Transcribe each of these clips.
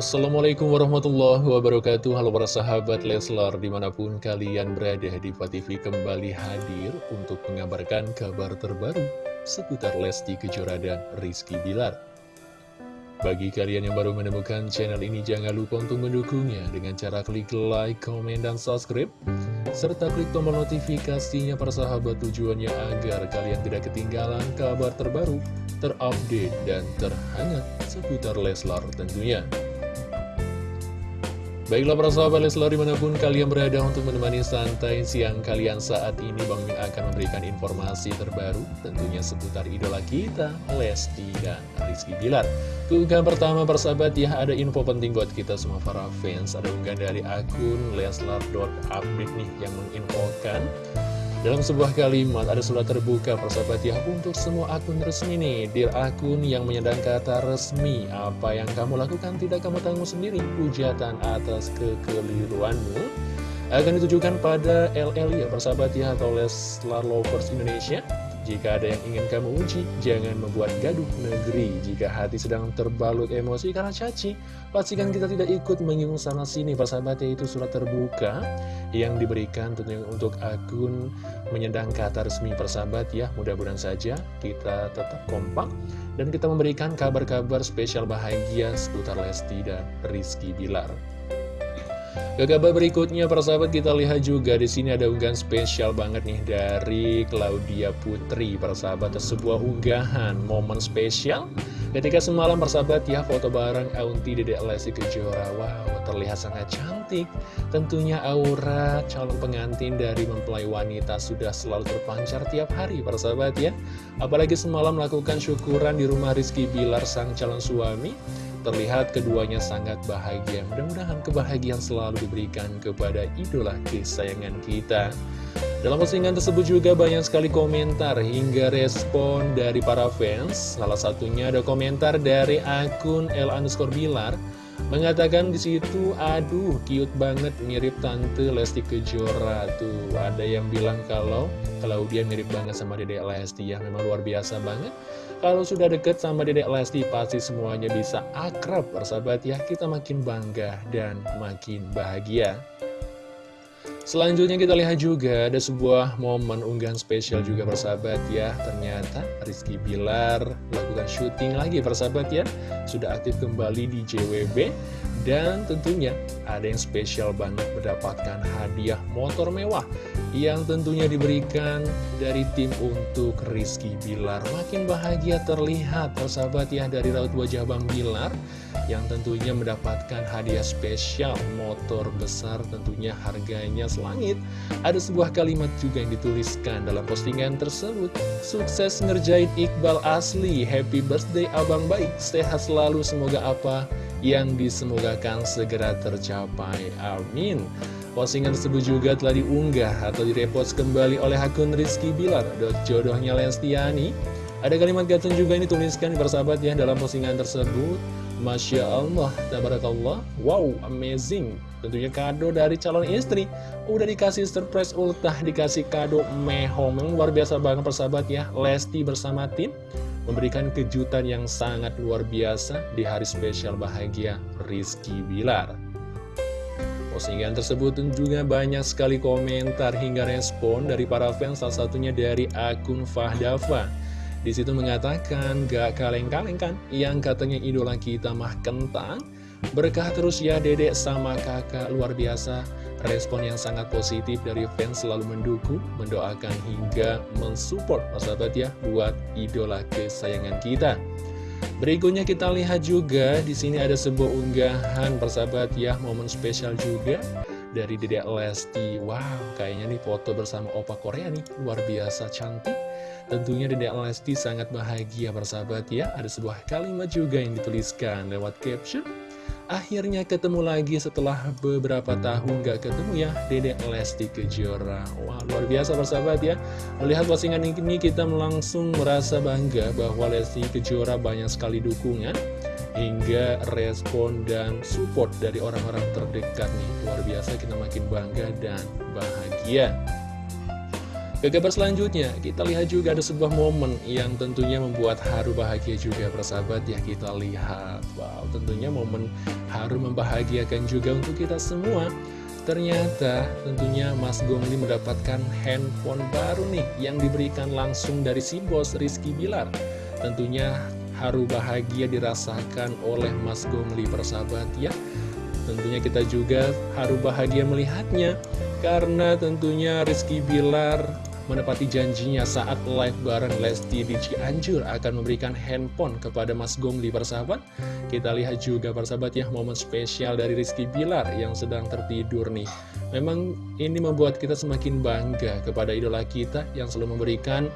Assalamualaikum warahmatullahi wabarakatuh. Halo para sahabat Leslar Di mana pun kalian berada di TV kembali hadir Untuk mengabarkan kabar terbaru Seputar Lesti Kejora dan Rizky Bilar. Bagi kalian yang baru menemukan channel ini Jangan lupa untuk mendukungnya Dengan cara klik like, komen, dan subscribe Serta klik tombol notifikasinya para sahabat tujuannya Agar kalian tidak ketinggalan kabar terbaru Terupdate dan terhangat Seputar Leslar tentunya Baiklah para sahabat Leslar di mana pun kalian berada untuk menemani santai siang kalian saat ini Bang Min akan memberikan informasi terbaru tentunya seputar idola kita Lesti dan Rizky Bilar. Keunggahan pertama persahabat ya ada info penting buat kita semua para fans. Ada unggahan dari akun leslar.update nih yang menginfokan dalam sebuah kalimat ada surat terbuka persahabat ya untuk semua akun resmi nih Dir akun yang menyandang kata resmi Apa yang kamu lakukan tidak kamu tanggung sendiri. Hujatan atas kekeliruanmu Akan ditujukan pada LL ya persahabat ya atau Leslar Lovers Indonesia jika ada yang ingin kamu uji, jangan membuat gaduh negeri. Jika hati sedang terbalut emosi karena caci, pastikan kita tidak ikut menyinggung sana sini. Persahabatnya itu surat terbuka yang diberikan tentunya untuk akun menyendang kata resmi persahabat ya. Mudah-mudahan saja kita tetap kompak dan kita memberikan kabar-kabar spesial bahagia seputar Lesti dan Rizky Bilar. Ke kabar berikutnya persahabat kita lihat juga di sini ada unggahan spesial banget nih dari Claudia Putri persahabat. Sebuah unggahan momen spesial. Ketika semalam persahabat ya foto bareng Aunti Dedek Lesti Kejora. Wow terlihat sangat cantik. Tentunya aura calon pengantin dari mempelai wanita sudah selalu terpancar tiap hari persahabat ya. Apalagi semalam melakukan syukuran di rumah Rizky Bilar sang calon suami Terlihat keduanya sangat bahagia. Mudah-mudahan kebahagiaan selalu diberikan kepada idola kesayangan kita. Dalam postingan tersebut juga banyak sekali komentar hingga respon dari para fans. Salah satunya ada komentar dari akun L underscore Bilar Mengatakan di situ, aduh cute banget mirip tante Lesti Kejora tuh. Ada yang bilang kalau kalau dia mirip banget sama Dedek Lesti ya, memang luar biasa banget. Kalau sudah deket sama Dedek Lesti pasti semuanya bisa akrab persahabat ya. Kita makin bangga dan makin bahagia. Selanjutnya kita lihat juga ada sebuah momen unggahan spesial juga persahabat ya. Ternyata Rizky Bilar melakukan syuting lagi persahabat ya. Sudah aktif kembali di JWB Dan tentunya ada yang spesial banget mendapatkan hadiah motor mewah Yang tentunya diberikan dari tim untuk Rizky Bilar. Makin bahagia terlihat persahabat ya dari raut wajah Bang Bilar yang tentunya mendapatkan hadiah spesial motor besar tentunya harganya selangit. Ada sebuah kalimat juga yang dituliskan dalam postingan tersebut. Sukses ngerjain Iqbal asli, happy birthday abang baik, sehat selalu semoga apa yang disemogakan segera tercapai. Amin. Postingan tersebut juga telah diunggah atau direpost kembali oleh akun Rizky Bilar. Jodohnya Lestiani. Ada kalimat caption juga ini tuliskan bersahabat ya dalam postingan tersebut. Masya Allah, tabarakallah, wow, amazing. Tentunya kado dari calon istri. Udah dikasih surprise ultah, dikasih kado meho. Memang luar biasa banget persahabat ya. Lesti bersama tim memberikan kejutan yang sangat luar biasa di hari spesial bahagia Rizky Bilar. Postingan tersebut tentunya banyak sekali komentar hingga respon dari para fans, salah satunya dari akun Fahdava. Di situ mengatakan gak kaleng-kaleng kan yang katanya idola kita mah kentang. Berkah terus ya dedek sama kakak luar biasa. Respon yang sangat positif dari fans selalu mendukung, mendoakan hingga mensupport sahabat ya buat idola kesayangan kita. Berikutnya kita lihat juga di sini ada sebuah unggahan persahabat ya momen spesial juga dari Dedek Lesti. Wow, kayaknya nih foto bersama Opa Korea nih luar biasa cantik. Tentunya Dedek Lesti sangat bahagia bersahabat ya. Ada sebuah kalimat juga yang dituliskan lewat caption. Akhirnya ketemu lagi setelah beberapa tahun gak ketemu ya Dedek Lesti Kejora. Wah luar biasa persahabat ya. Melihat postingan ini kita langsung merasa bangga bahwa Lesti Kejora banyak sekali dukungan Hingga respon dan support dari orang-orang terdekat nih. Luar biasa kita makin bangga dan bahagia ke kabar selanjutnya, kita lihat juga ada sebuah momen yang tentunya membuat haru bahagia juga persahabat ya kita lihat. Wow, tentunya momen haru membahagiakan juga untuk kita semua. Ternyata tentunya Mas Gongli mendapatkan handphone baru nih yang diberikan langsung dari si bos Rizky Bilar. Tentunya haru bahagia dirasakan oleh Mas Gongli persahabat ya. Tentunya kita juga haru bahagia melihatnya karena tentunya Rizky Bilar menepati janjinya saat live bareng Lesti di Cianjur akan memberikan handphone kepada Mas Gongli persahabat. Kita lihat juga persahabat ya momen spesial dari Rizky Bilar yang sedang tertidur nih. Memang ini membuat kita semakin bangga kepada idola kita yang selalu memberikan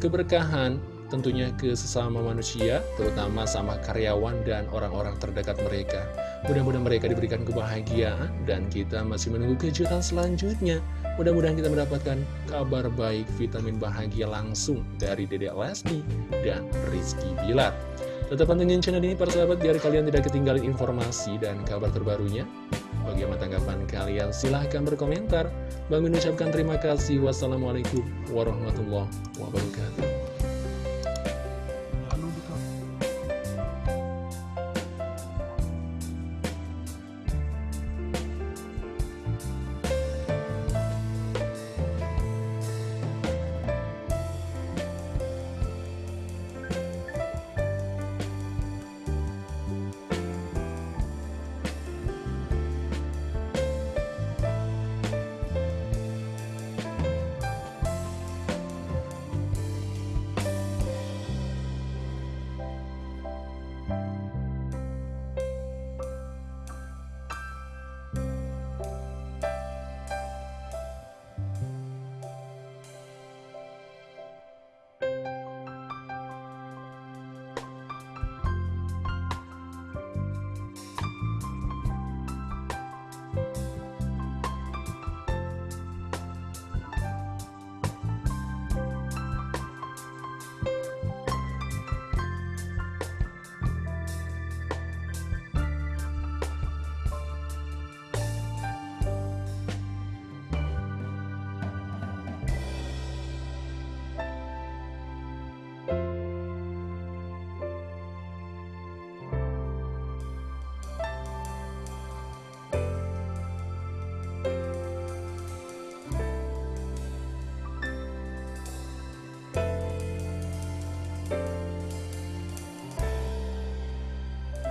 keberkahan tentunya ke sesama manusia, terutama sama karyawan dan orang-orang terdekat mereka. Mudah-mudahan mereka diberikan kebahagiaan dan kita masih menunggu kejutan selanjutnya. Mudah-mudahan kita mendapatkan kabar baik vitamin bahagia langsung dari Dedek Lesti dan Rizky Bilar. Tetap pantengin channel ini para sahabat biar kalian tidak ketinggalan informasi dan kabar terbarunya. Bagaimana tanggapan kalian? Silahkan berkomentar. Bang mengucapkan terima kasih. Wassalamualaikum warahmatullahi wabarakatuh.